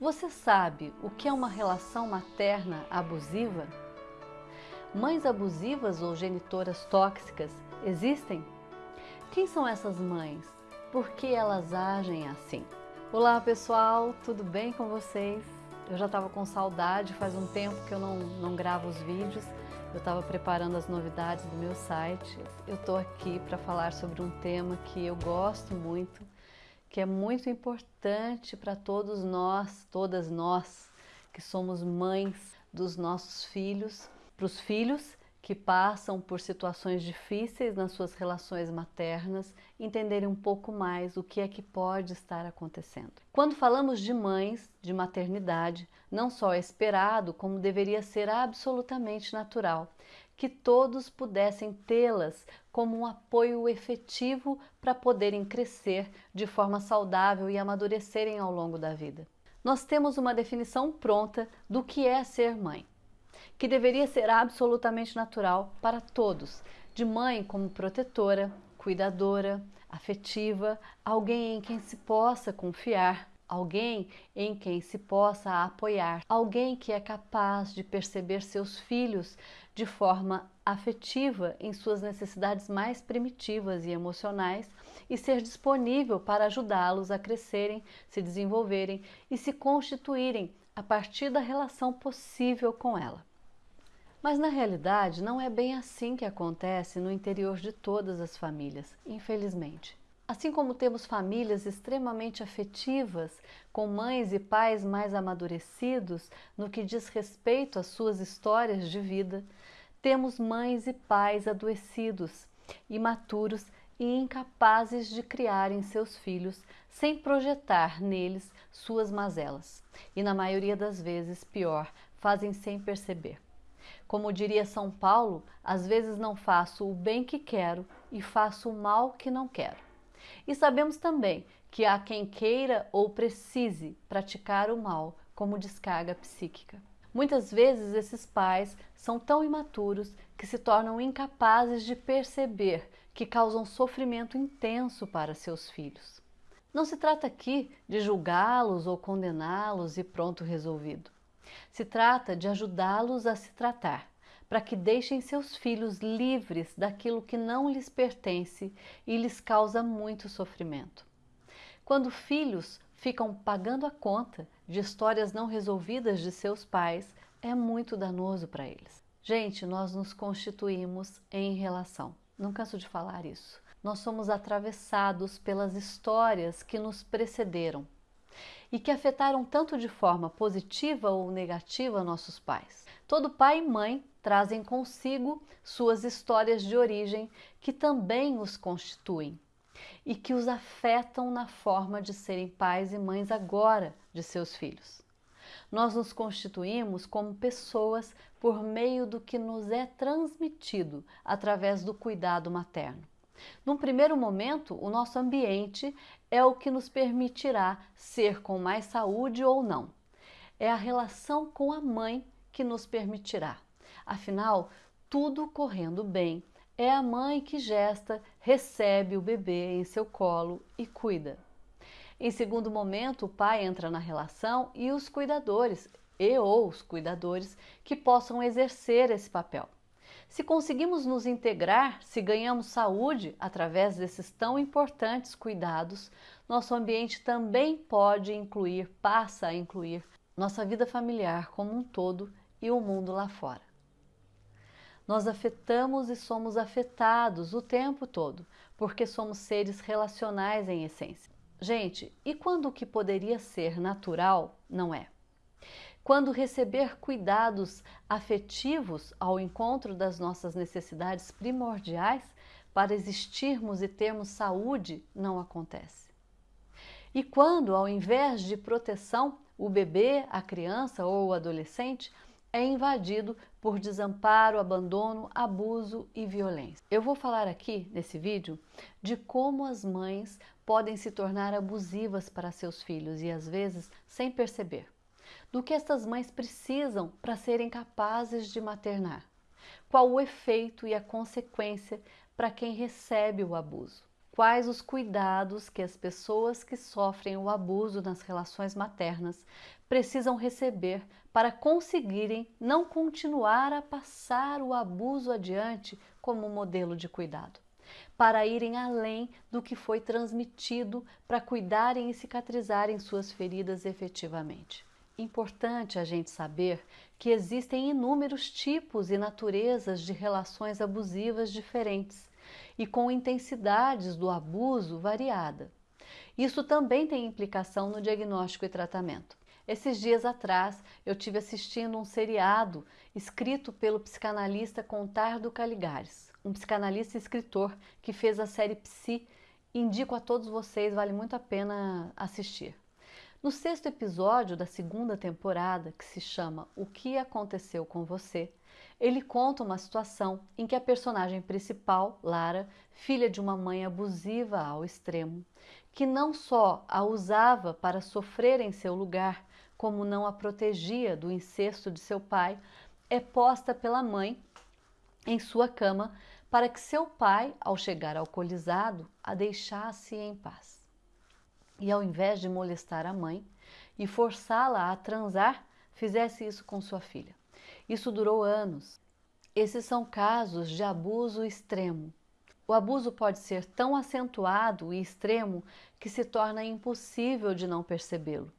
Você sabe o que é uma relação materna abusiva? Mães abusivas ou genitoras tóxicas existem? Quem são essas mães? Por que elas agem assim? Olá pessoal, tudo bem com vocês? Eu já estava com saudade, faz um tempo que eu não, não gravo os vídeos. Eu estava preparando as novidades do meu site. Eu estou aqui para falar sobre um tema que eu gosto muito, que é muito importante para todos nós, todas nós, que somos mães dos nossos filhos, para os filhos que passam por situações difíceis nas suas relações maternas, entenderem um pouco mais o que é que pode estar acontecendo. Quando falamos de mães, de maternidade, não só é esperado, como deveria ser absolutamente natural, que todos pudessem tê-las como um apoio efetivo para poderem crescer de forma saudável e amadurecerem ao longo da vida. Nós temos uma definição pronta do que é ser mãe, que deveria ser absolutamente natural para todos, de mãe como protetora, cuidadora, afetiva, alguém em quem se possa confiar, alguém em quem se possa apoiar, alguém que é capaz de perceber seus filhos de forma afetiva em suas necessidades mais primitivas e emocionais e ser disponível para ajudá-los a crescerem, se desenvolverem e se constituírem a partir da relação possível com ela. Mas na realidade não é bem assim que acontece no interior de todas as famílias, infelizmente. Assim como temos famílias extremamente afetivas, com mães e pais mais amadurecidos no que diz respeito às suas histórias de vida, temos mães e pais adoecidos, imaturos e incapazes de criarem seus filhos sem projetar neles suas mazelas. E na maioria das vezes, pior, fazem sem perceber. Como diria São Paulo, às vezes não faço o bem que quero e faço o mal que não quero. E sabemos também que há quem queira ou precise praticar o mal como descarga psíquica. Muitas vezes esses pais são tão imaturos que se tornam incapazes de perceber que causam sofrimento intenso para seus filhos. Não se trata aqui de julgá-los ou condená-los e pronto resolvido. Se trata de ajudá-los a se tratar, para que deixem seus filhos livres daquilo que não lhes pertence e lhes causa muito sofrimento. Quando filhos ficam pagando a conta de histórias não resolvidas de seus pais, é muito danoso para eles. Gente, nós nos constituímos em relação. Não canso de falar isso. Nós somos atravessados pelas histórias que nos precederam e que afetaram tanto de forma positiva ou negativa nossos pais. Todo pai e mãe trazem consigo suas histórias de origem que também os constituem e que os afetam na forma de serem pais e mães agora de seus filhos. Nós nos constituímos como pessoas por meio do que nos é transmitido através do cuidado materno. Num primeiro momento, o nosso ambiente é o que nos permitirá ser com mais saúde ou não. É a relação com a mãe que nos permitirá. Afinal, tudo correndo bem, é a mãe que gesta, recebe o bebê em seu colo e cuida. Em segundo momento, o pai entra na relação e os cuidadores, e ou os cuidadores, que possam exercer esse papel. Se conseguimos nos integrar, se ganhamos saúde através desses tão importantes cuidados, nosso ambiente também pode incluir, passa a incluir, nossa vida familiar como um todo e o mundo lá fora. Nós afetamos e somos afetados o tempo todo, porque somos seres relacionais em essência. Gente, e quando o que poderia ser natural não é? Quando receber cuidados afetivos ao encontro das nossas necessidades primordiais para existirmos e termos saúde não acontece. E quando, ao invés de proteção, o bebê, a criança ou o adolescente é invadido por desamparo, abandono, abuso e violência. Eu vou falar aqui nesse vídeo de como as mães podem se tornar abusivas para seus filhos e às vezes sem perceber do que estas mães precisam para serem capazes de maternar. Qual o efeito e a consequência para quem recebe o abuso? quais os cuidados que as pessoas que sofrem o abuso nas relações maternas precisam receber para conseguirem não continuar a passar o abuso adiante como modelo de cuidado, para irem além do que foi transmitido para cuidarem e cicatrizarem suas feridas efetivamente. Importante a gente saber que existem inúmeros tipos e naturezas de relações abusivas diferentes e com intensidades do abuso variada. Isso também tem implicação no diagnóstico e tratamento. Esses dias atrás eu tive assistindo um seriado escrito pelo psicanalista Contardo Caligares, um psicanalista e escritor que fez a série Psi. Indico a todos vocês, vale muito a pena assistir. No sexto episódio da segunda temporada, que se chama O que aconteceu com você, ele conta uma situação em que a personagem principal, Lara, filha de uma mãe abusiva ao extremo, que não só a usava para sofrer em seu lugar, como não a protegia do incesto de seu pai, é posta pela mãe em sua cama para que seu pai, ao chegar alcoolizado, a deixasse em paz. E ao invés de molestar a mãe e forçá-la a transar, fizesse isso com sua filha. Isso durou anos. Esses são casos de abuso extremo. O abuso pode ser tão acentuado e extremo que se torna impossível de não percebê-lo.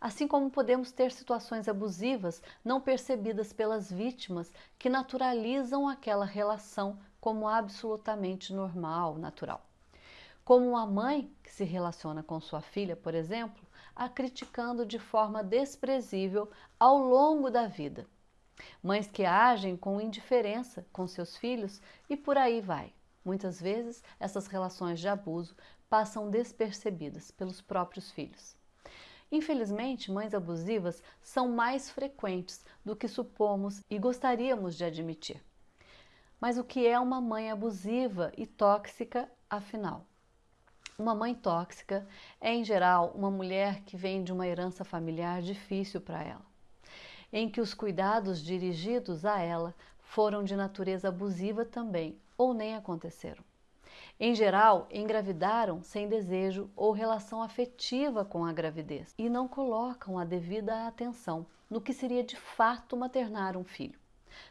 Assim como podemos ter situações abusivas não percebidas pelas vítimas que naturalizam aquela relação como absolutamente normal, natural. Como uma mãe que se relaciona com sua filha, por exemplo, a criticando de forma desprezível ao longo da vida. Mães que agem com indiferença com seus filhos e por aí vai. Muitas vezes essas relações de abuso passam despercebidas pelos próprios filhos. Infelizmente, mães abusivas são mais frequentes do que supomos e gostaríamos de admitir. Mas o que é uma mãe abusiva e tóxica, afinal? Uma mãe tóxica é, em geral, uma mulher que vem de uma herança familiar difícil para ela, em que os cuidados dirigidos a ela foram de natureza abusiva também ou nem aconteceram. Em geral, engravidaram sem desejo ou relação afetiva com a gravidez e não colocam a devida atenção no que seria de fato maternar um filho.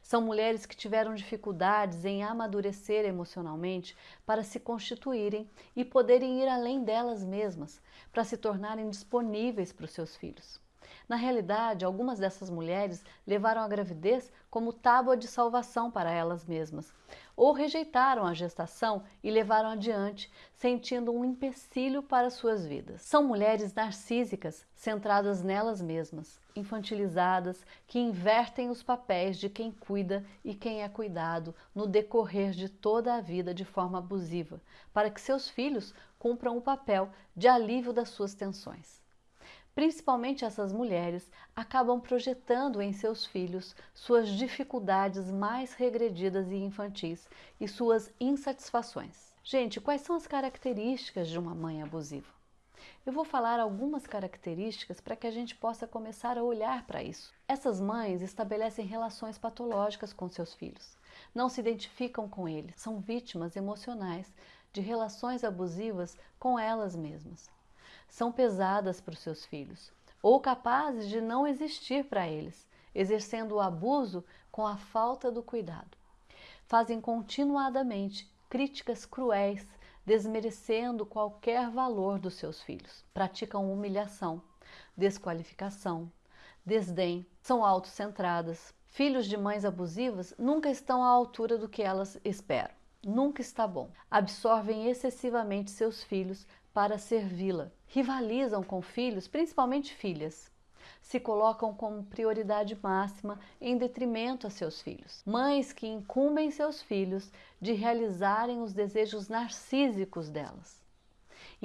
São mulheres que tiveram dificuldades em amadurecer emocionalmente para se constituírem e poderem ir além delas mesmas, para se tornarem disponíveis para os seus filhos. Na realidade, algumas dessas mulheres levaram a gravidez como tábua de salvação para elas mesmas, ou rejeitaram a gestação e levaram adiante, sentindo um empecilho para suas vidas. São mulheres narcísicas, centradas nelas mesmas, infantilizadas, que invertem os papéis de quem cuida e quem é cuidado no decorrer de toda a vida de forma abusiva, para que seus filhos cumpram o papel de alívio das suas tensões. Principalmente essas mulheres acabam projetando em seus filhos suas dificuldades mais regredidas e infantis e suas insatisfações. Gente, quais são as características de uma mãe abusiva? Eu vou falar algumas características para que a gente possa começar a olhar para isso. Essas mães estabelecem relações patológicas com seus filhos, não se identificam com eles, são vítimas emocionais de relações abusivas com elas mesmas são pesadas para os seus filhos ou capazes de não existir para eles, exercendo o abuso com a falta do cuidado. Fazem continuadamente críticas cruéis, desmerecendo qualquer valor dos seus filhos. Praticam humilhação, desqualificação, desdém, são autocentradas. Filhos de mães abusivas nunca estão à altura do que elas esperam. Nunca está bom. Absorvem excessivamente seus filhos para servi-la. Rivalizam com filhos, principalmente filhas. Se colocam como prioridade máxima em detrimento a seus filhos. Mães que incumbem seus filhos de realizarem os desejos narcísicos delas.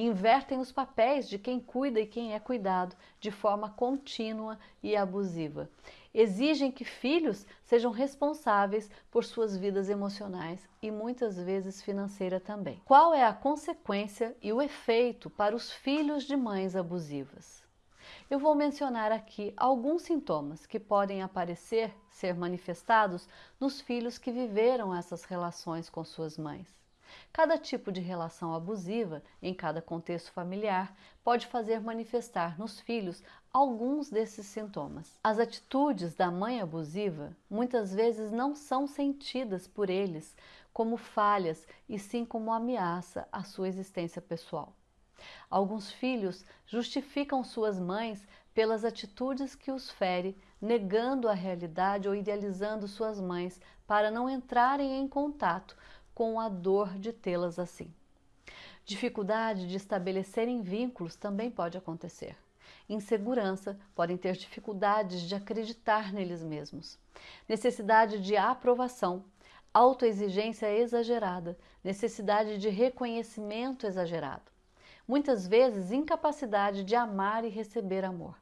Invertem os papéis de quem cuida e quem é cuidado de forma contínua e abusiva exigem que filhos sejam responsáveis por suas vidas emocionais e muitas vezes financeira também. Qual é a consequência e o efeito para os filhos de mães abusivas? Eu vou mencionar aqui alguns sintomas que podem aparecer, ser manifestados nos filhos que viveram essas relações com suas mães. Cada tipo de relação abusiva, em cada contexto familiar, pode fazer manifestar nos filhos alguns desses sintomas. As atitudes da mãe abusiva muitas vezes não são sentidas por eles como falhas e sim como ameaça à sua existência pessoal. Alguns filhos justificam suas mães pelas atitudes que os fere, negando a realidade ou idealizando suas mães para não entrarem em contato com a dor de tê-las assim. Dificuldade de estabelecerem vínculos também pode acontecer. Insegurança, podem ter dificuldades de acreditar neles mesmos. Necessidade de aprovação, autoexigência exagerada, necessidade de reconhecimento exagerado. Muitas vezes, incapacidade de amar e receber amor.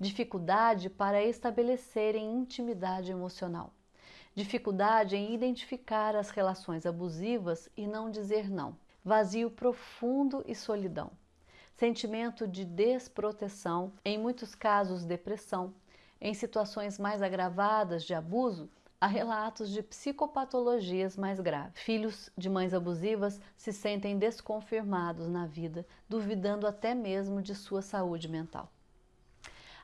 Dificuldade para estabelecerem intimidade emocional dificuldade em identificar as relações abusivas e não dizer não, vazio profundo e solidão, sentimento de desproteção, em muitos casos depressão, em situações mais agravadas de abuso, há relatos de psicopatologias mais graves. Filhos de mães abusivas se sentem desconfirmados na vida, duvidando até mesmo de sua saúde mental.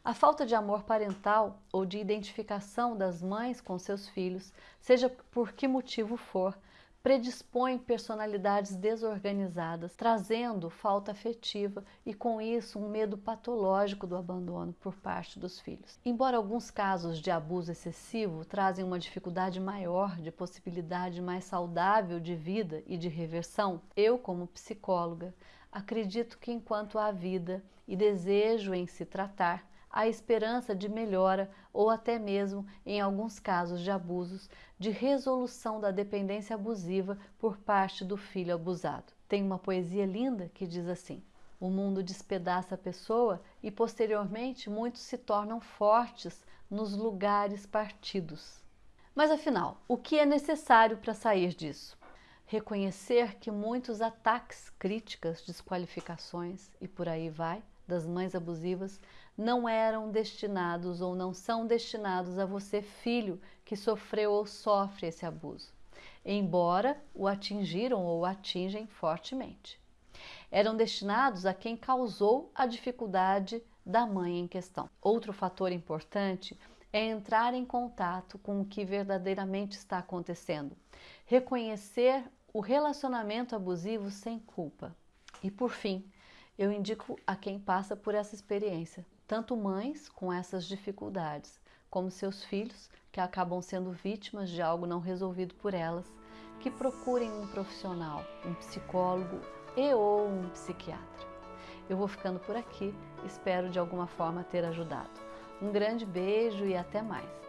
A falta de amor parental ou de identificação das mães com seus filhos, seja por que motivo for, predispõe personalidades desorganizadas, trazendo falta afetiva e, com isso, um medo patológico do abandono por parte dos filhos. Embora alguns casos de abuso excessivo trazem uma dificuldade maior de possibilidade mais saudável de vida e de reversão, eu, como psicóloga, acredito que enquanto há vida e desejo em se tratar, a esperança de melhora ou até mesmo, em alguns casos de abusos, de resolução da dependência abusiva por parte do filho abusado. Tem uma poesia linda que diz assim: O mundo despedaça a pessoa e posteriormente muitos se tornam fortes nos lugares partidos. Mas afinal, o que é necessário para sair disso? Reconhecer que muitos ataques, críticas, desqualificações e por aí vai das mães abusivas não eram destinados ou não são destinados a você, filho, que sofreu ou sofre esse abuso, embora o atingiram ou atingem fortemente. Eram destinados a quem causou a dificuldade da mãe em questão. Outro fator importante é entrar em contato com o que verdadeiramente está acontecendo, reconhecer o relacionamento abusivo sem culpa. E por fim, eu indico a quem passa por essa experiência, tanto mães com essas dificuldades, como seus filhos que acabam sendo vítimas de algo não resolvido por elas, que procurem um profissional, um psicólogo e ou um psiquiatra. Eu vou ficando por aqui, espero de alguma forma ter ajudado. Um grande beijo e até mais!